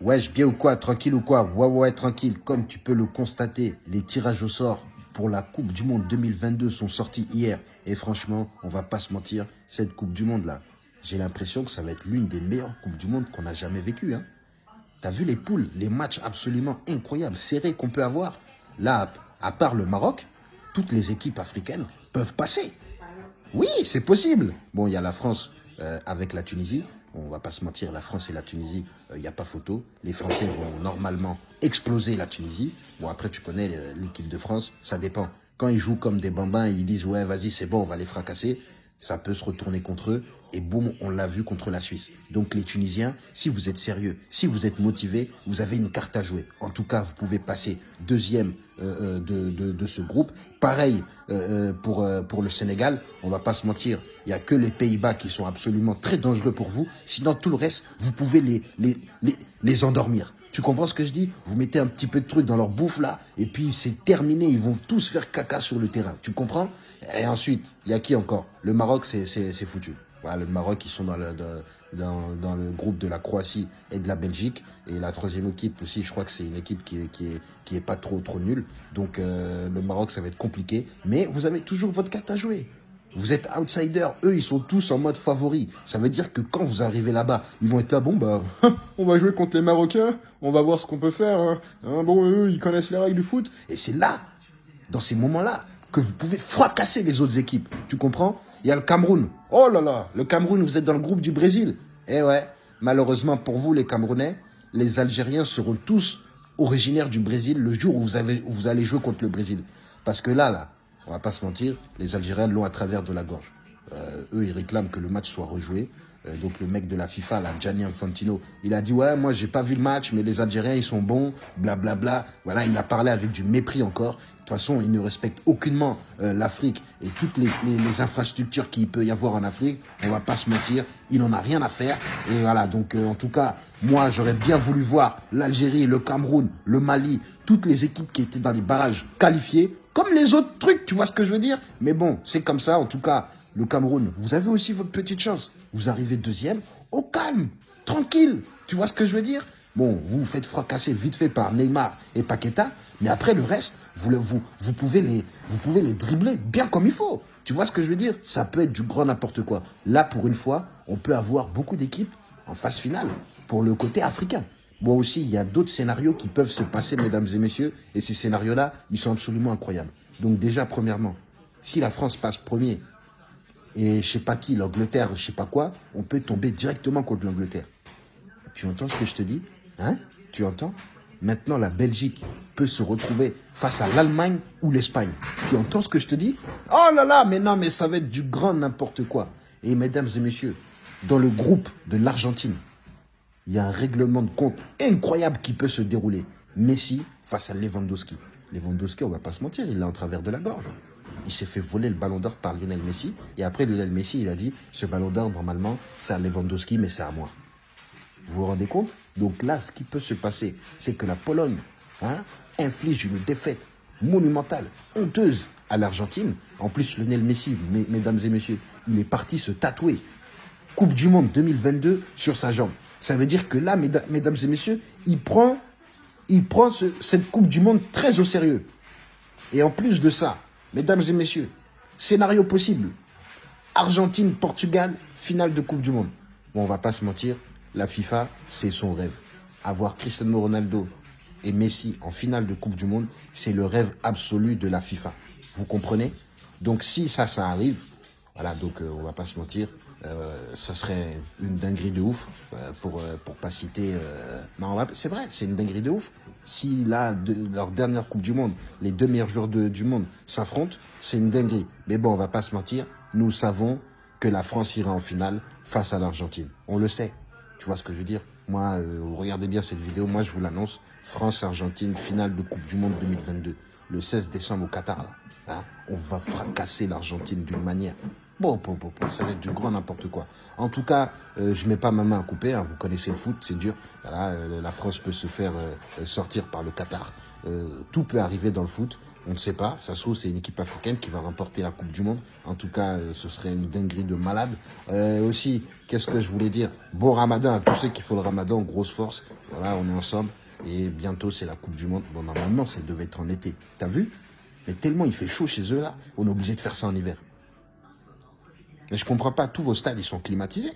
Wesh, bien ou quoi Tranquille ou quoi? Ouais, ouais, tranquille. Comme tu peux le constater, les tirages au sort pour la Coupe du Monde 2022 sont sortis hier. Et franchement, on va pas se mentir, cette Coupe du Monde-là, j'ai l'impression que ça va être l'une des meilleures Coupes du Monde qu'on a jamais vécues. Hein. T'as vu les poules, les matchs absolument incroyables, serrés qu'on peut avoir? Là, à part le Maroc, toutes les équipes africaines peuvent passer. Oui, c'est possible. Bon, il y a la France euh, avec la Tunisie. On va pas se mentir, la France et la Tunisie, il euh, n'y a pas photo. Les Français vont normalement exploser la Tunisie. Bon, après, tu connais euh, l'équipe de France, ça dépend. Quand ils jouent comme des bambins, ils disent « Ouais, vas-y, c'est bon, on va les fracasser », ça peut se retourner contre eux et boum, on l'a vu contre la Suisse. Donc les Tunisiens, si vous êtes sérieux, si vous êtes motivés, vous avez une carte à jouer. En tout cas, vous pouvez passer deuxième euh, euh, de, de, ce groupe. Pareil euh, pour, pour le Sénégal, on va pas se mentir, il y a que les Pays-Bas qui sont absolument très dangereux pour vous. Sinon, tout le reste, vous pouvez les, les, les, les endormir. Tu comprends ce que je dis? Vous mettez un petit peu de truc dans leur bouffe là, et puis c'est terminé, ils vont tous faire caca sur le terrain. Tu comprends? Et ensuite, il y a qui encore? Le Maroc, c'est foutu. Voilà, le Maroc, ils sont dans le, dans, dans, le groupe de la Croatie et de la Belgique. Et la troisième équipe aussi, je crois que c'est une équipe qui est, qui est, qui est pas trop, trop nulle. Donc euh, le Maroc, ça va être compliqué. Mais vous avez toujours votre carte à jouer. Vous êtes outsider, eux ils sont tous en mode favori. Ça veut dire que quand vous arrivez là-bas, ils vont être là, bon bah, on va jouer contre les Marocains, on va voir ce qu'on peut faire. Hein. hein bon, eux ils connaissent les règles du foot. Et c'est là, dans ces moments-là, que vous pouvez fracasser les autres équipes. Tu comprends? Il y a le Cameroun. Oh là là, le Cameroun, vous êtes dans le groupe du Brésil. Eh ouais, malheureusement pour vous les Camerounais, les Algériens seront tous originaires du Brésil le jour où vous, avez, où vous allez jouer contre le Brésil. Parce que là, là, on va pas se mentir, les Algériens l'ont à travers de la gorge. Euh, eux, ils réclament que le match soit rejoué. Euh, donc le mec de la FIFA, là, Gianni Infantino, il a dit ouais, moi j'ai pas vu le match, mais les Algériens ils sont bons, blablabla. Bla, bla. Voilà, il a parlé avec du mépris encore. De toute façon, il ne respecte aucunement euh, l'Afrique et toutes les, infrastructures qu'il peut y avoir en Afrique. On va pas se mentir, il en a rien à faire. Et voilà, donc en tout cas, moi j'aurais bien voulu voir l'Algérie, le Cameroun, le Mali, toutes les équipes qui étaient dans les barrages qualifiées, comme les autres trucs, tu vois ce que je veux dire? Mais bon, c'est comme ça, en tout cas le Cameroun, vous avez aussi votre petite chance. Vous arrivez deuxième, au calme, tranquille. Tu vois ce que je veux dire? Bon, vous vous faites fracasser vite fait par Neymar et Paqueta, mais après le reste, vous, vous, vous, pouvez les, vous pouvez les dribbler bien comme il faut. Tu vois ce que je veux dire? Ça peut être du grand n'importe quoi. Là, pour une fois, on peut avoir beaucoup d'équipes en phase finale pour le côté africain. Moi aussi, il y a d'autres scénarios qui peuvent se passer, mesdames et messieurs, et ces scénarios-là, ils sont absolument incroyables. Donc déjà, premièrement, si la France passe premier et je sais pas qui, l'Angleterre, je sais pas quoi, on peut tomber directement contre l'Angleterre. Tu entends ce que je te dis? Hein? Tu entends? Maintenant, la Belgique peut se retrouver face à l'Allemagne ou l'Espagne. Tu entends ce que je te dis? Oh là là, mais non, mais ça va être du grand n'importe quoi. Et mesdames et messieurs, dans le groupe de l'Argentine, il y a un règlement de compte incroyable qui peut se dérouler. Messi face à Lewandowski. Lewandowski, on va pas se mentir, il l'a en travers de la gorge il s'est fait voler le ballon d'or par Lionel Messi. Et après, Lionel Messi, il a dit, ce ballon d'or, normalement, c'est à Lewandowski, mais c'est à moi. Vous vous rendez compte? Donc là, ce qui peut se passer, c'est que la Pologne hein, inflige une défaite monumentale, honteuse à l'Argentine. En plus, Lionel Messi, mesdames et messieurs, il est parti se tatouer Coupe du Monde 2022 sur sa jambe. Ça veut dire que là, mesdames et messieurs, il prend, il prend cette Coupe du Monde très au sérieux. Et en plus de ça, Mesdames et messieurs, scénario possible. Argentine, Portugal, finale de Coupe du Monde. Bon, on va pas se mentir, la FIFA, c'est son rêve. Avoir Cristiano Ronaldo et Messi en finale de Coupe du Monde, c'est le rêve absolu de la FIFA. Vous comprenez? Donc si ça, ça arrive, voilà, donc euh, on va pas se mentir, euh, ça serait une dinguerie de ouf, euh, pour euh, pour pas citer... non, c'est vrai, c'est une dinguerie de ouf. Si là, leur dernière Coupe du Monde, les deux meilleurs joueurs du monde s'affrontent, c'est une dinguerie. Mais bon, on va pas se mentir, nous savons que la France ira en finale face à l'Argentine. On le sait. Tu vois ce que je veux dire? Moi, regardez bien cette vidéo, moi je vous l'annonce. France-Argentine, finale de Coupe du Monde 2022. Le 16 décembre au Qatar, là. Hein? On va fracasser l'Argentine d'une manière Bon, bon, ça va être du grand n'importe quoi. En tout cas, euh, je mets pas ma main à couper. Hein. vous connaissez le foot, c'est dur. Euh, la France peut se faire euh, sortir par le Qatar. tout peut arriver dans le foot. On ne sait pas. Ça se trouve, c'est une équipe africaine qui va remporter la Coupe du Monde. En tout cas, euh, ce serait une dinguerie de malade. Euh, aussi, qu'est-ce que je voulais dire? Bon ramadan à tous ceux qui font le ramadan, grosse force. Voilà, on est ensemble. Et bientôt, c'est la Coupe du Monde. Bon, normalement, ça devait être en été. T'as vu? Mais tellement il fait chaud chez eux, là, on est obligé de faire ça en hiver. Mais je comprends pas, tous vos stades, ils sont climatisés.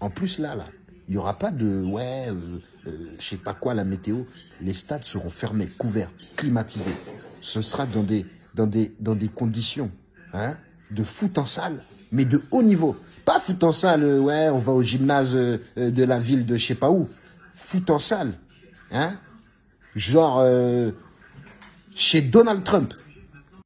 En plus, là, là, il n'y aura pas de, ouais, euh, euh, je sais pas quoi, la météo. Les stades seront fermés, couverts, climatisés. Ce sera dans des, dans des, dans des conditions hein, de foot en salle, mais de haut niveau. Pas foot en salle, euh, ouais, on va au gymnase de la ville de je sais pas où. Foot en salle, hein, genre chez Donald Trump.